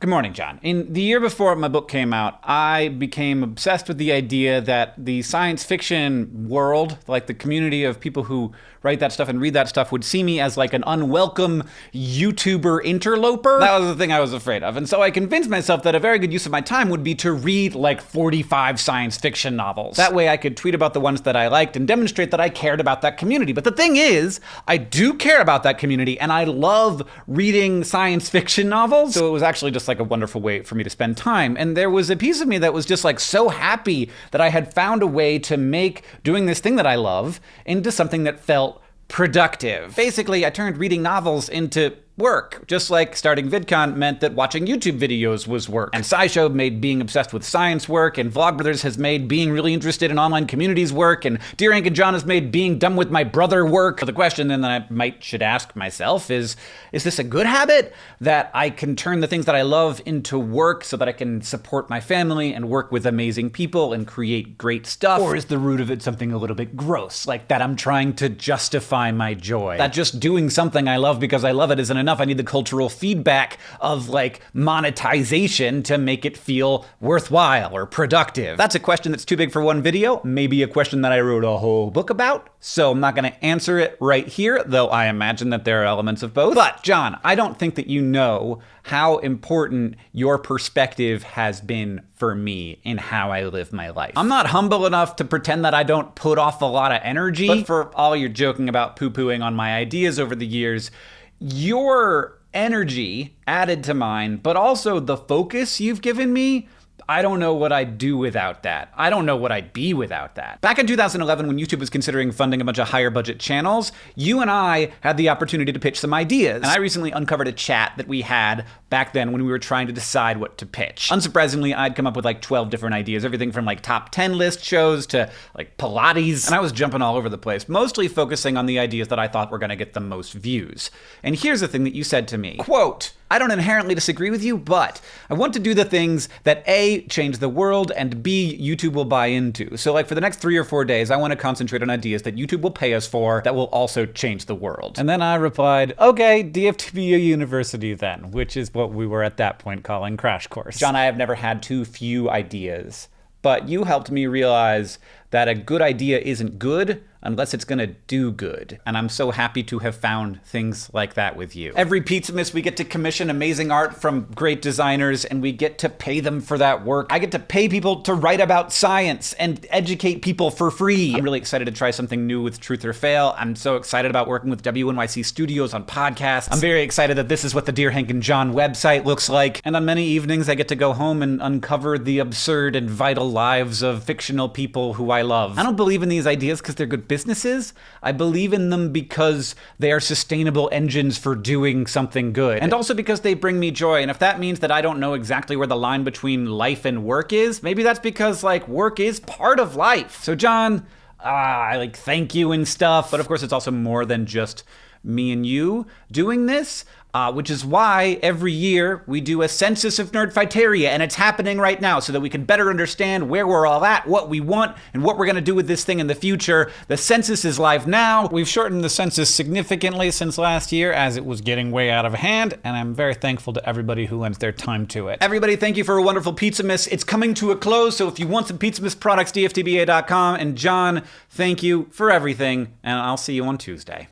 Good morning, John. In the year before my book came out, I became obsessed with the idea that the science fiction world, like the community of people who write that stuff and read that stuff, would see me as like an unwelcome YouTuber interloper. That was the thing I was afraid of. And so I convinced myself that a very good use of my time would be to read like 45 science fiction novels. That way I could tweet about the ones that I liked and demonstrate that I cared about that community. But the thing is, I do care about that community and I love reading science fiction novels. So it was actually just like a wonderful way for me to spend time. And there was a piece of me that was just like so happy that I had found a way to make doing this thing that I love into something that felt productive. Basically, I turned reading novels into work. Just like starting VidCon meant that watching YouTube videos was work. And SciShow made being obsessed with science work, and Vlogbrothers has made being really interested in online communities work, and Dear Hank and John has made being done with my brother work. So the question then that I might should ask myself is, is this a good habit? That I can turn the things that I love into work so that I can support my family and work with amazing people and create great stuff? Or is the root of it something a little bit gross, like that I'm trying to justify my joy? That just doing something I love because I love it isn't enough enough. I need the cultural feedback of like monetization to make it feel worthwhile or productive. That's a question that's too big for one video, maybe a question that I wrote a whole book about. So I'm not going to answer it right here, though I imagine that there are elements of both. But John, I don't think that you know how important your perspective has been for me in how I live my life. I'm not humble enough to pretend that I don't put off a lot of energy, but for all your joking about poo-pooing on my ideas over the years, your energy added to mine, but also the focus you've given me I don't know what I'd do without that. I don't know what I'd be without that. Back in 2011, when YouTube was considering funding a bunch of higher budget channels, you and I had the opportunity to pitch some ideas. And I recently uncovered a chat that we had back then when we were trying to decide what to pitch. Unsurprisingly, I'd come up with like 12 different ideas, everything from like top 10 list shows to like Pilates. And I was jumping all over the place, mostly focusing on the ideas that I thought were gonna get the most views. And here's the thing that you said to me, quote, I don't inherently disagree with you, but I want to do the things that A, change the world, and B, YouTube will buy into. So like for the next three or four days, I want to concentrate on ideas that YouTube will pay us for that will also change the world. And then I replied, okay, DFTBU University then, which is we were at that point calling Crash Course. John, I have never had too few ideas, but you helped me realize that a good idea isn't good unless it's gonna do good. And I'm so happy to have found things like that with you. Every Pizzamas, we get to commission amazing art from great designers and we get to pay them for that work. I get to pay people to write about science and educate people for free. I'm really excited to try something new with Truth or Fail. I'm so excited about working with WNYC Studios on podcasts. I'm very excited that this is what the Dear Hank and John website looks like. And on many evenings, I get to go home and uncover the absurd and vital lives of fictional people who I love. I don't believe in these ideas because they're good businesses. I believe in them because they are sustainable engines for doing something good. And also because they bring me joy. And if that means that I don't know exactly where the line between life and work is, maybe that's because like work is part of life. So John, uh, I like thank you and stuff. But of course, it's also more than just me and you doing this. Uh, which is why every year we do a census of Nerdfighteria, and it's happening right now so that we can better understand where we're all at, what we want, and what we're going to do with this thing in the future. The census is live now. We've shortened the census significantly since last year as it was getting way out of hand, and I'm very thankful to everybody who lends their time to it. Everybody, thank you for a wonderful Pizzamas. It's coming to a close, so if you want some Pizzamas products, dftba.com. And John, thank you for everything, and I'll see you on Tuesday.